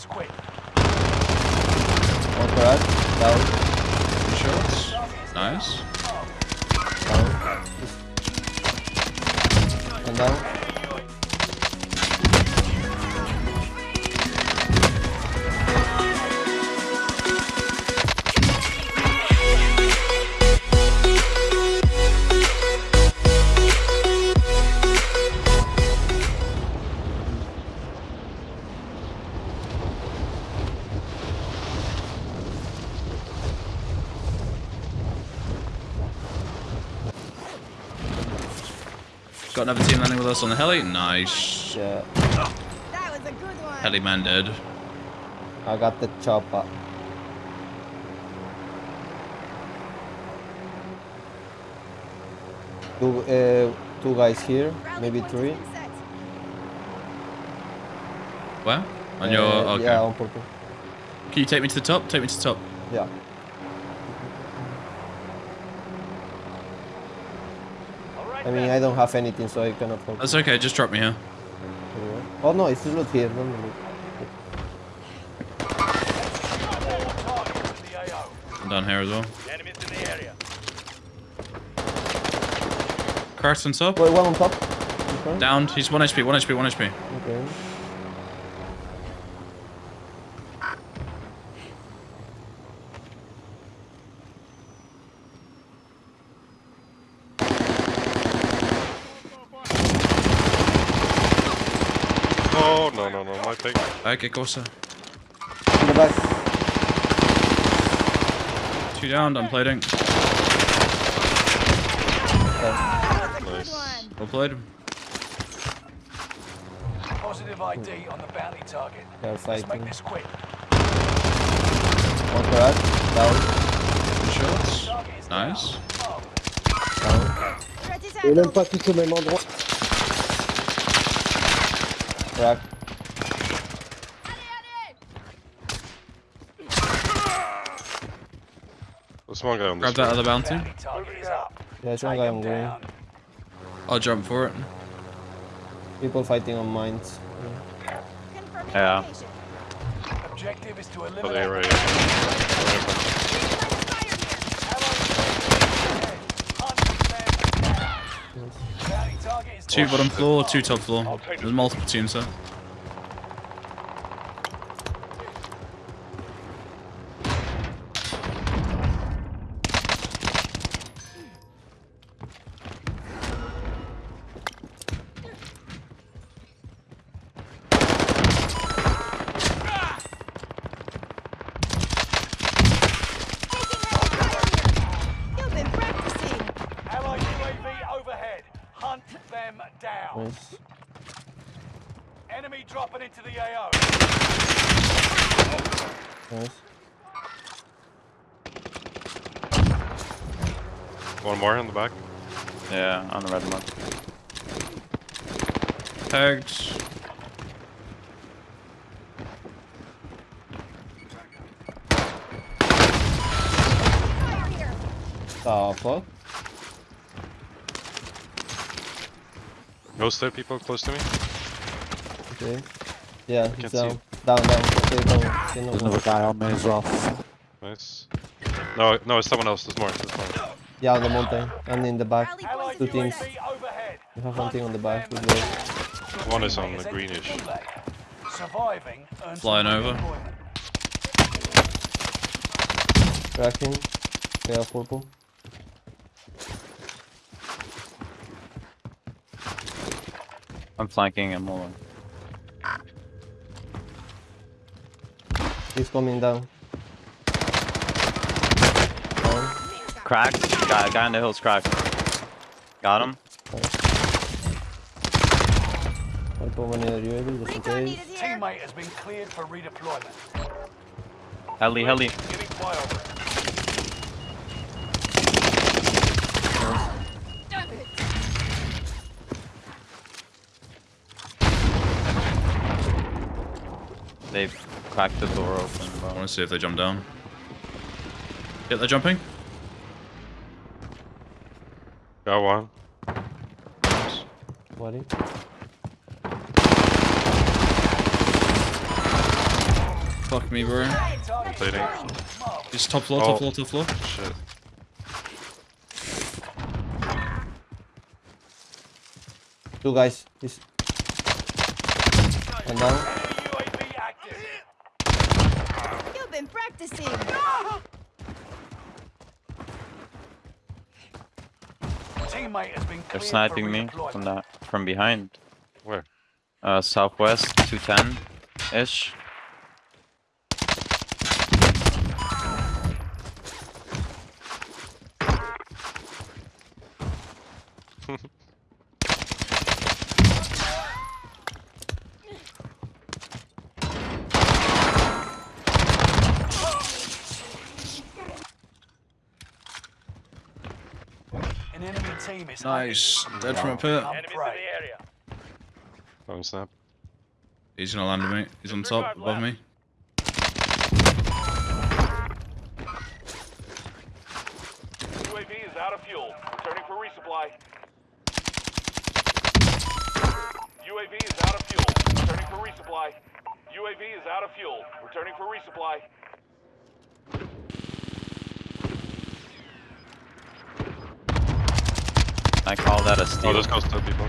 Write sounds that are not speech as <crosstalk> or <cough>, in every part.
this quick. One crack. Down. Two shots. Nice. Down. And down. Got another team landing with us on the heli. Nice. Yeah. That was a good one. Heli man dead. I got the chopper. Two, uh, two guys here, Rally maybe point three. has been set. Where? On your. Uh, Okay. Yeah, on purple. Can you take me to the top? Take me to the top. Yeah. I mean, I don't have anything, so I cannot focus. That's okay. Just drop me here. Oh no, it's not here. Don't look. Targets in the AO. I'm down here as well. Enemies in the area. Carson up. Wait, one on top. Okay. Downed. He's 1 HP, 1 HP, 1 HP. Okay. Oh, my thing. Okay, Corsa. In the back. Two down, I'm plating. That was a good Nice. one. Well played. Positive ID on the bounty target. They're Let's make this quick. One crack. Down. Two shots. Nice. Down. Threat is même pas tous au même endroit. Crack. There's one guy on Grab this that other bounty. Bounty target is up. Yeah, it's one guy on green. I'll jump for it. People fighting on mines. Confirming Yeah. location. Objective is to Oh, eliminate. they're right the- here. Bounty target is Two bottom floor, two top floor. There's multiple teams there. Them down. Nice. Enemy dropping into the AO. Nice. One more in the back. Yeah, on the red one. Tagged. Fire here. The fuck? Ghost there, people close to me. Okay. Yeah, Can't he's see down. Down, down. Okay, down. Okay, no There's another guy on me as well. Nice. No, no, it's someone else. There's more. There's more. Yeah, on the mountain. And in the back. point Two has teams. set. You have one thing on the back. Hunt Good them work. down. One is on the greenish. Surviving Flying over. redeployment. Cracking. Yeah, purple. I'm flanking him. Hold on. He's coming down. Down. Cracked. Guy, guy on the hill's cracked. Got him. I put one near the UAV just in case. Teammate has been cleared for redeployment. Heli, heli. They've cracked the door open, I bro. want to see if they jump down. Yep, they're jumping. Got one. What? Fuck me, bro. Plating. He's top floor, Oh. top floor, top floor. Shit. Two guys. He's... One down. UAV active. You've been practicing. Teammate has been They're sniping me from that from behind. Where? Uh, southwest, 210 ish. <laughs> Nice. Dead from a pit. Enemies in the area. Phone snap. He's gonna land on me. He's on top, above me. UAV is out of fuel. Returning for resupply. UAV is out of fuel. Returning for resupply. UAV is out of fuel. Returning for resupply. I call that a Oh, steal. this goes to people.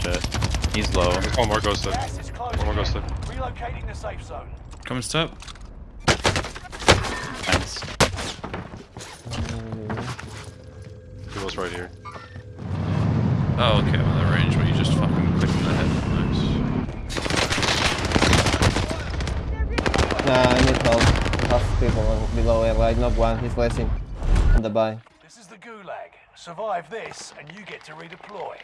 Shit. He's low. There's one more ghost to. Gas. One more goes in. to. Relocating the safe zone. Coming to top. Thanks. People's right here. Oh, okay, well, that range where you just fucking click in the head. Nice. Nah, I need help. Half people below air. I knocked one. He's blessing. On the buy. This is the gulag. Survive this, and you get to redeploy.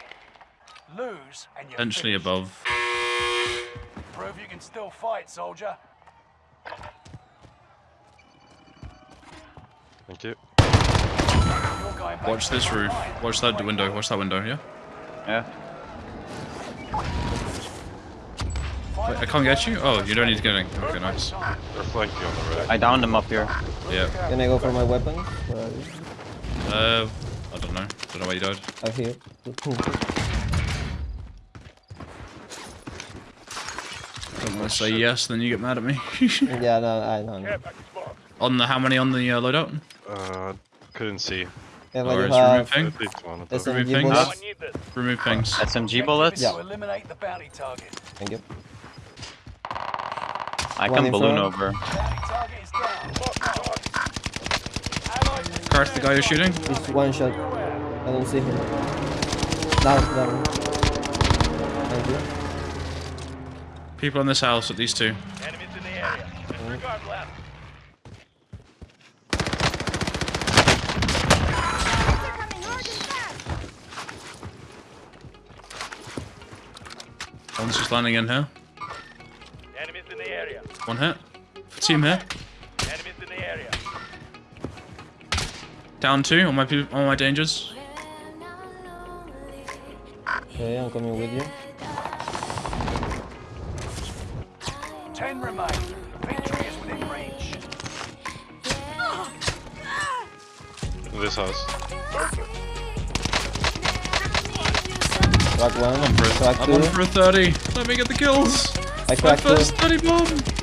Lose, and you're Potentially finished. above. Prove you can still fight, soldier. Thank you. You're going back Watch this roof. Watch that window. Watch that window, yeah? Yeah. Wait, I can't get you? Oh, you don't need to get in. Okay, nice. They're flanking on the right. I downed him up here. Yeah. Can I go for my weapon? Where? Uh, I don't know. I Don't know why you died. I'm here. Don't want to say yes, then you get mad at me. <laughs> yeah, no, I don't know. on the, how many on the uh, loadout? Uh, couldn't see. Yeah, Or but you is have remove ping? At least one of. SMG Remove pings? bullets. Remove pings. SMG bullets? Yeah. Eliminate the bounty target. Thank you. I One can balloon front. over. Bounty target is down. Allied Cart the guy you're shooting. He's one shot. I don't see him. Down, down. Thank you. People in this house at these two. Enemies in the area. Disregard left. They're coming hard and fast. One's just landing in here. One hit. Team here. Enemies in the area. Down two on my on my dangers. Okay, I'm coming with you. Ten remain. Victory is within reach. In this house. Crack one. I'm for, Crack I'm two. on for a 30. Let me get the kills. I My cracked two. first 30 bomb.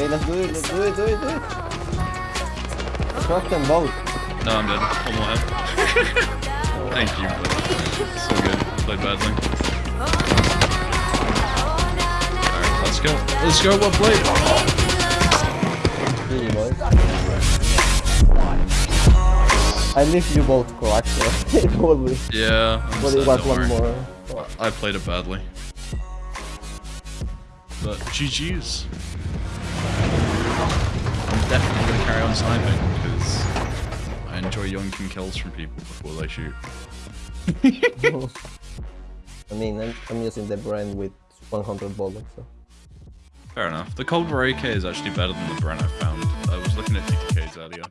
Okay, let's do it. Let's do it. Do it. Do it. Crack them both. No, I'm dead. One more hit. <laughs> Thank you. So good. Played badly. Alright, let's go. Let's go. Well played. GG, boys. I leave you both cracked, so probably. Yeah. I'm But sad, it was one worry. more. I played it badly. But GG's. I'm definitely going to carry on sniping because I enjoy yoinking kills from people before they shoot. <laughs> I mean, I'm, I'm using the Bren with 100 bullets, so. Fair enough. The Cold War AK is actually better than the Bren I found. I was looking at DKs earlier.